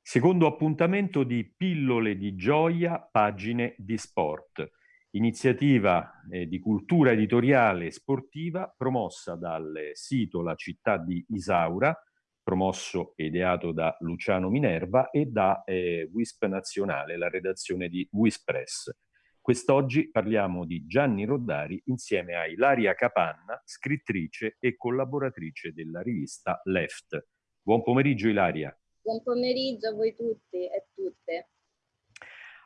Secondo appuntamento di Pillole di Gioia, pagine di sport. Iniziativa eh, di cultura editoriale e sportiva promossa dal sito La città di Isaura, promosso e ideato da Luciano Minerva e da eh, WISP Nazionale, la redazione di Wispress. Quest'oggi parliamo di Gianni Roddari insieme a Ilaria Capanna, scrittrice e collaboratrice della rivista Left. Buon pomeriggio Ilaria. Buon pomeriggio a voi tutti e tutte.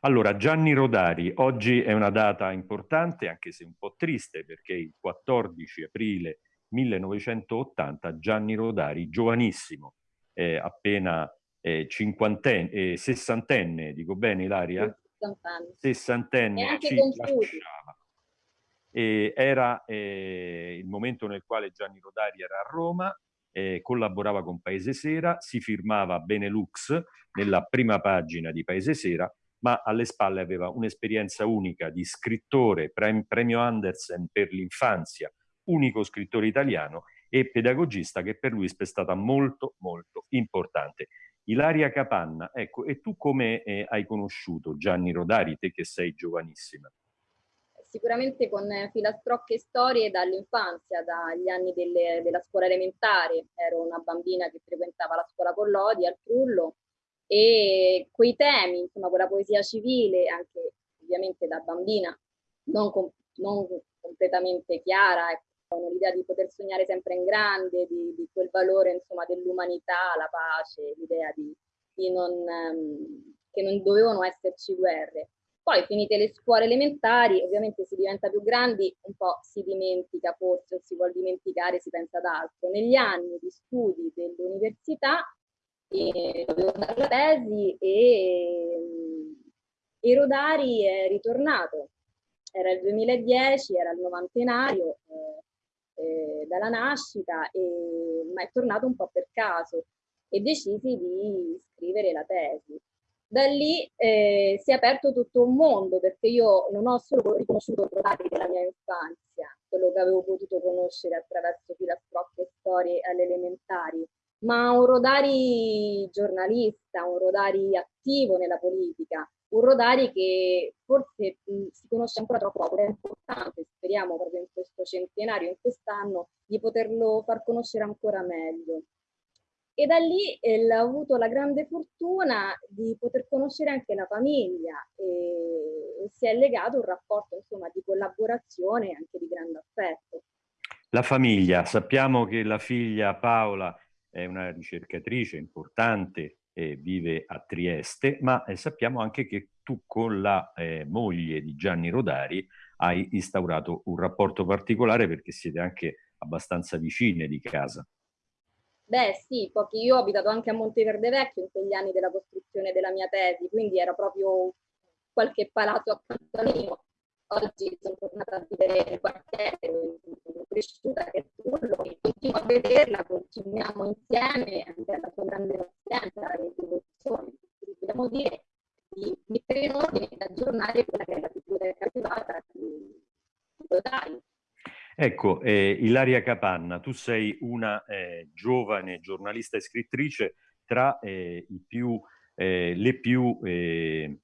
Allora, Gianni Rodari, oggi è una data importante, anche se un po' triste, perché il 14 aprile 1980 Gianni Rodari, giovanissimo, eh, appena eh, cinquantenne, eh, sessantenne, dico bene Ilaria? Sessantenne. Sessantenne, E anche ci lasciava. E era eh, il momento nel quale Gianni Rodari era a Roma, eh, collaborava con Paese Sera, si firmava Benelux nella prima pagina di Paese Sera, ma alle spalle aveva un'esperienza unica di scrittore, prem- premio Andersen per l'infanzia, unico scrittore italiano e pedagogista che per lui è stata molto molto importante. Ilaria Capanna, ecco, e tu come eh, hai conosciuto Gianni Rodari, te che sei giovanissima? Sicuramente con eh, filastrocche storie dall'infanzia, dagli anni delle- della scuola elementare. Ero una bambina che frequentava la scuola Collodi al Trullo e quei temi, insomma, quella poesia civile, anche ovviamente da bambina, non, com- non completamente chiara, ecco, con l'idea di poter sognare sempre in grande, di, di quel valore, insomma, dell'umanità, la pace, l'idea di, di non, ehm, che non dovevano esserci guerre. Poi finite le scuole elementari, ovviamente si diventa più grandi, un po' si dimentica forse, o si vuol dimenticare, si pensa ad altro. Negli anni di studi dell'università eh, dovevo dare la tesi e, e Rodari è ritornato. Era il 2010, era il novantenario eh, eh, dalla nascita, e, ma è tornato un po' per caso e decisi di scrivere la tesi. Da lì eh, si è aperto tutto un mondo perché io non ho solo riconosciuto Rodari della mia infanzia, quello che avevo potuto conoscere attraverso filastrocche e storie alle elementari, ma un Rodari giornalista, un Rodari attivo nella politica, un Rodari che forse mh, si conosce ancora troppo poco, è importante, speriamo proprio in questo centenario, in quest'anno, di poterlo far conoscere ancora meglio. E da lì eh, ho avuto la grande fortuna di poter conoscere anche la famiglia e, si è legato un rapporto insomma di collaborazione e anche di grande affetto. La famiglia, sappiamo che la figlia Paola è una ricercatrice importante, eh, vive a Trieste, ma eh, sappiamo anche che tu con la eh, moglie di Gianni Rodari hai instaurato un rapporto particolare perché siete anche abbastanza vicine di casa. Beh sì, perché io ho abitato anche a Monteverde Vecchio in quegli anni della costruzione della mia tesi, quindi era proprio qualche palazzo accanto a me. Oggi sono tornata a vivere nel quartiere, sono cresciuta che è Trullo, e continuo a vederla, continuiamo insieme anche alla sua grande pazienza, alla rivoluzione. Dobbiamo dire di mettere in ordine, di aggiornare quella che è la biblioteca privata di Rodari. Ecco, eh, Ilaria Capanna, tu sei una eh, giovane giornalista e scrittrice tra eh, i più, eh, le più eh,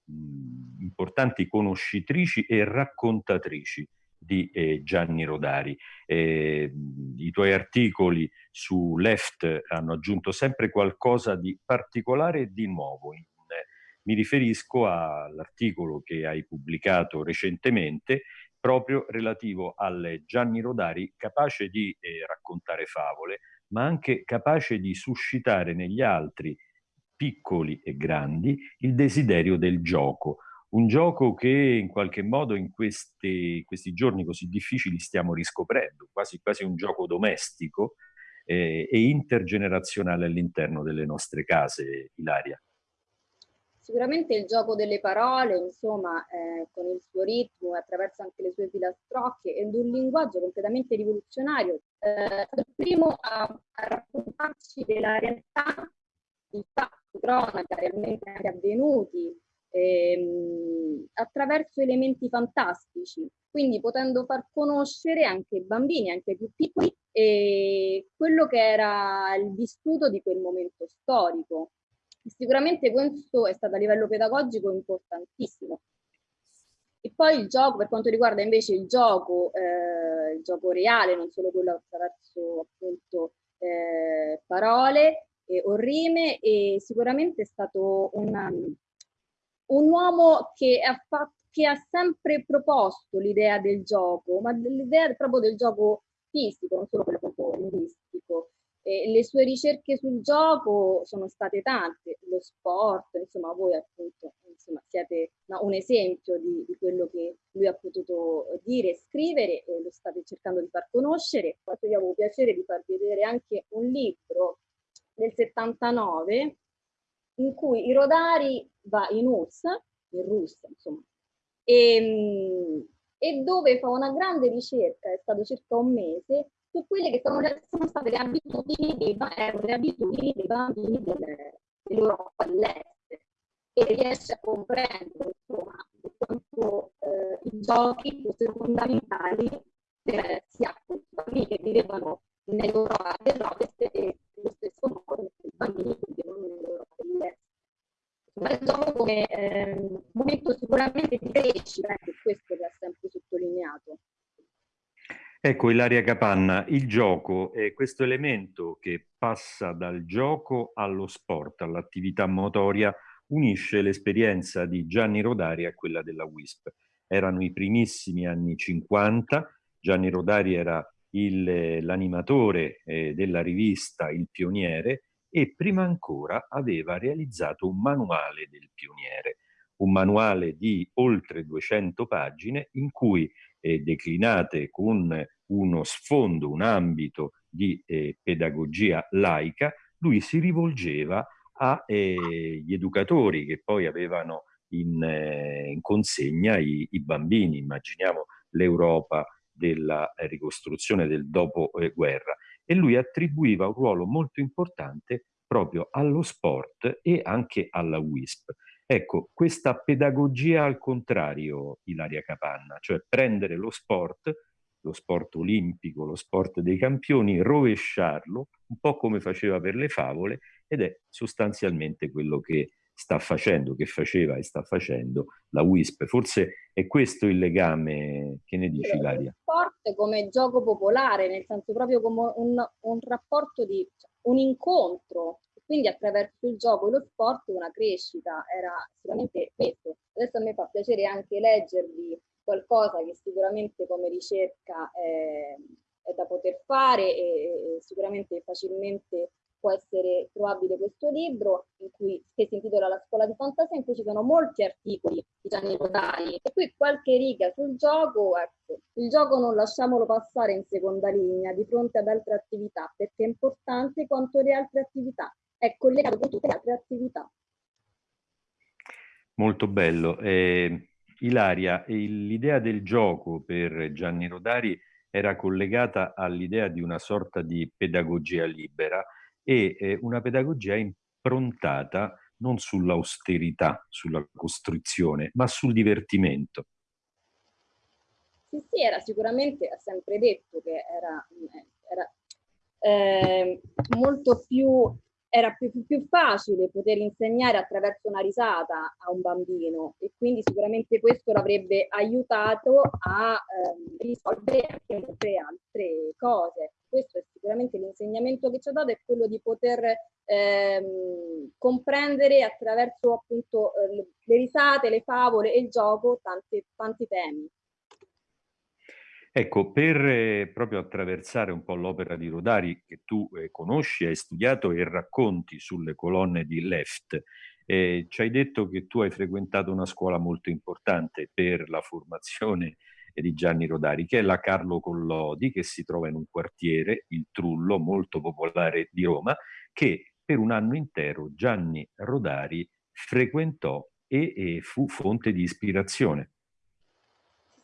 importanti conoscitrici e raccontatrici di eh, Gianni Rodari. Eh, I tuoi articoli su Left hanno aggiunto sempre qualcosa di particolare e di nuovo. Eh, mi riferisco all'articolo che hai pubblicato recentemente proprio relativo al Gianni Rodari capace di eh, raccontare favole, ma anche capace di suscitare negli altri, piccoli e grandi, il desiderio del gioco. Un gioco che in qualche modo in questi, questi giorni così difficili stiamo riscoprendo, quasi, quasi un gioco domestico eh, e intergenerazionale all'interno delle nostre case, Ilaria. Sicuramente il gioco delle parole, insomma, eh, con il suo ritmo attraverso anche le sue filastrocche ed un linguaggio completamente rivoluzionario, eh, è il primo a, raccontarci della realtà di fatti, cronaca, realmente avvenuti, ehm, attraverso elementi fantastici, quindi potendo far conoscere anche i bambini, anche i più piccoli, eh, quello che era il vissuto di quel momento storico. Sicuramente questo è stato a livello pedagogico importantissimo. E poi il gioco, per quanto riguarda invece il gioco, eh, il gioco reale, non solo quello attraverso appunto eh, parole eh, o rime, e sicuramente è stato una, un uomo che ha, fatto, che ha sempre proposto l'idea del gioco, ma l'idea proprio del gioco fisico, non solo quello proprio linguistico. E le sue ricerche sul gioco sono state tante, lo sport, insomma voi appunto insomma, siete no, un esempio di, di, quello che lui ha potuto dire e scrivere e lo state cercando di far conoscere. Io avevo piacere di farvi vedere anche un libro del 79 in cui i Rodari va in URSS, in Russia insomma, e, ehm, e dove fa una grande ricerca, è stato circa un mese, su quelle che sono, sono state le abitudini dei, le abitudini dei bambini del, dell'Europa dell'Est e riesce a comprendere insomma, quanto eh, i giochi fossero fondamentali per sia bambini che vivevano nell'Europa dell'Ovest e nello stesso modo per i bambini che vivevano nell'Europa dell'Est. Ma gioco come eh, momento sicuramente di crescita, ecco questo ha sempre sottolineato. Ecco Ilaria Capanna, il gioco è questo elemento che passa dal gioco allo sport, all'attività motoria, unisce l'esperienza di Gianni Rodari a quella della WISP. Erano i primissimi anni 50, Gianni Rodari era l'animatore eh, della rivista Il Pioniere e prima ancora aveva realizzato un manuale del pioniere, un manuale di oltre 200 pagine in cui eh, declinate con uno sfondo, un ambito di eh, pedagogia laica, lui si rivolgeva agli eh, educatori che poi avevano in, eh, in consegna i, i, bambini. Immaginiamo l'Europa della ricostruzione del dopoguerra. E lui attribuiva un ruolo molto importante proprio allo sport e anche alla WISP. Ecco, questa pedagogia al contrario, Ilaria Capanna, cioè prendere lo sport, lo sport olimpico, lo sport dei campioni, rovesciarlo, un po' come faceva per le favole, ed è sostanzialmente quello che sta facendo, che faceva e sta facendo la WISP. Forse è questo il legame, che ne dici Ilaria? Sport come gioco popolare, nel senso proprio come un, un rapporto di, cioè, un incontro quindi attraverso il gioco e lo sport una crescita era sicuramente questo. Adesso a me fa piacere anche leggervi qualcosa che sicuramente come ricerca è, è da poter fare e, e sicuramente facilmente può essere trovabile questo libro in cui, che si intitola La scuola di fantasia in cui ci sono molti articoli di Gianni Rodari e qui qualche riga sul gioco, ecco, il gioco non lasciamolo passare in seconda linea di fronte ad altre attività perché è importante quanto le altre attività è collegato con tutte le altre attività. Molto bello. Eh, Ilaria, l'idea del gioco per Gianni Rodari era collegata all'idea di una sorta di pedagogia libera e eh, una pedagogia improntata non sull'austerità, sulla costruzione, ma sul divertimento. Sì, sì, era sicuramente, ha sempre detto che era, era eh, molto più era più, più, facile poter insegnare attraverso una risata a un bambino e quindi sicuramente questo l'avrebbe aiutato a ehm, risolvere anche molte altre cose. Questo è sicuramente l'insegnamento che ci ha dato, è quello di poter ehm, comprendere attraverso appunto eh, le risate, le favole e il gioco tanti, tanti temi. Ecco, per eh, proprio attraversare un po' l'opera di Rodari che tu eh, conosci, hai studiato e racconti sulle colonne di Left, eh, ci hai detto che tu hai frequentato una scuola molto importante per la formazione di Gianni Rodari, che è la Carlo Collodi, che si trova in un quartiere, il Trullo, molto popolare di Roma, che per un anno intero Gianni Rodari frequentò e, e fu fonte di ispirazione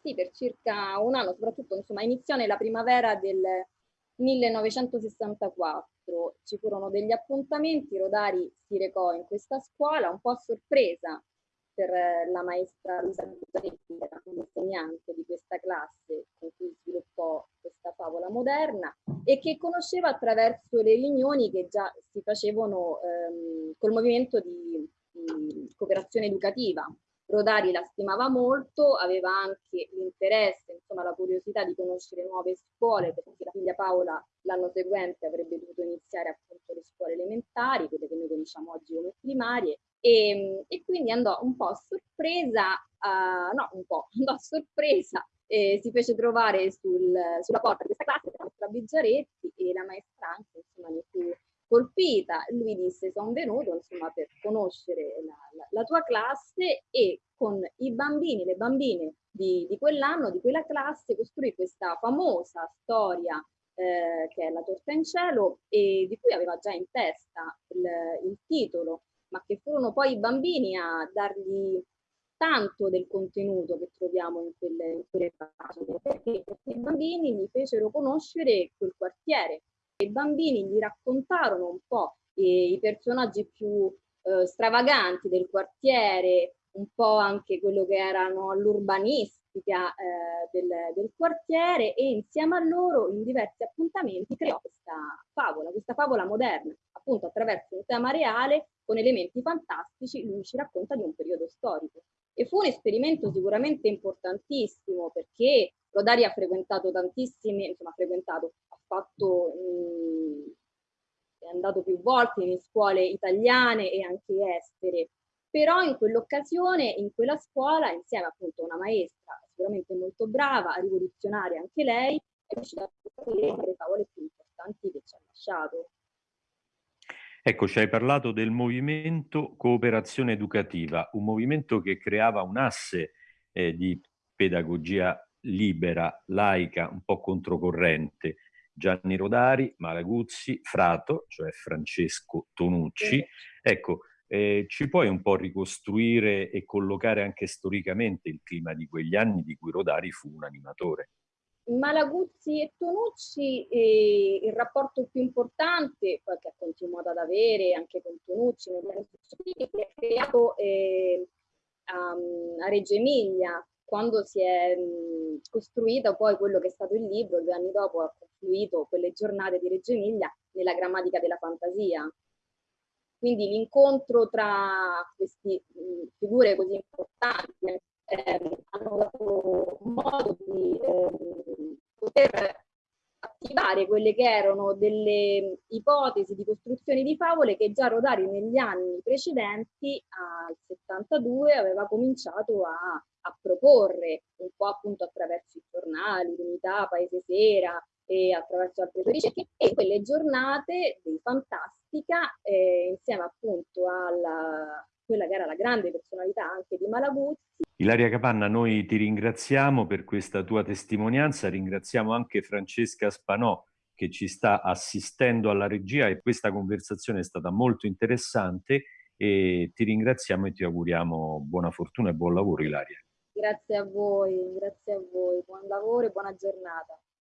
sì, per circa un anno, soprattutto insomma, iniziò nella primavera del 1964. Ci furono degli appuntamenti, Rodari si recò in questa scuola un po' a sorpresa per la maestra Luisa Buzzaretti, che era un'insegnante di questa classe con cui sviluppò questa favola moderna e che conosceva attraverso le riunioni che già si facevano ehm, col movimento di, di cooperazione educativa. Rodari la stimava molto, aveva anche l'interesse, insomma la curiosità di conoscere nuove scuole, perché la figlia Paola l'anno seguente avrebbe dovuto iniziare appunto le scuole elementari, quelle che noi conosciamo oggi come primarie, e, e quindi andò un po' a sorpresa, uh, no un po', andò a sorpresa e si fece trovare sul, sulla porta di questa classe la maestra Biggiaretti e la maestra anche insomma ne fu colpita, lui disse sono venuto insomma per conoscere la, la, la, tua classe e con i bambini, le bambine di, di quell'anno, di quella classe, costruì questa famosa storia eh, che è La torta in cielo e di cui aveva già in testa il, il titolo, ma che furono poi i bambini a dargli tanto del contenuto che troviamo in quelle, in quelle pagine, perché i bambini gli fecero conoscere quel quartiere, i bambini gli raccontarono un po' i, i personaggi più eh, stravaganti del quartiere, un po' anche quello che erano l'urbanistica eh, del, del, quartiere e insieme a loro in diversi appuntamenti creò questa favola, questa favola moderna, appunto attraverso un tema reale con elementi fantastici, lui ci racconta di un periodo storico. E fu un esperimento sicuramente importantissimo perché Rodari ha frequentato tantissime, insomma ha frequentato, ha fatto, mh, è andato più volte in scuole italiane e anche estere, però in quell'occasione, in quella scuola, insieme appunto a una maestra sicuramente molto brava, rivoluzionaria anche lei, è riuscita a costruire le favole più importanti che ci ha lasciato. Ecco, ci hai parlato del movimento cooperazione educativa, un movimento che creava un asse eh, di pedagogia libera, laica, un po' controcorrente. Gianni Rodari, Malaguzzi, Frato, cioè Francesco Tonucci. Ecco, eh, ci puoi un po' ricostruire e collocare anche storicamente il clima di quegli anni di cui Rodari fu un animatore? Malaguzzi e Tonucci, eh, il rapporto più importante, che ha continuato ad avere anche con Tonucci negli anni successivi, è creato eh, um, a Reggio Emilia, quando si è mh, costruito poi quello che è stato il libro, due anni dopo ha confluito quelle giornate di Reggio Emilia nella grammatica della fantasia. Quindi l'incontro tra queste figure così importanti quelle che erano delle ipotesi di costruzione di favole che già Rodari negli anni precedenti, al 72, aveva cominciato a, a proporre, un po' appunto attraverso i giornali, l'unità, Paese Sera, e attraverso altre ricerche e quelle giornate di fantastica eh, insieme appunto alla quella che era la grande personalità anche di Malaguzzi. Ilaria Capanna, noi ti ringraziamo per questa tua testimonianza, ringraziamo anche Francesca Spanò che ci sta assistendo alla regia e questa conversazione è stata molto interessante e ti ringraziamo e ti auguriamo buona fortuna e buon lavoro Ilaria. Grazie a voi, grazie a voi, buon lavoro e buona giornata.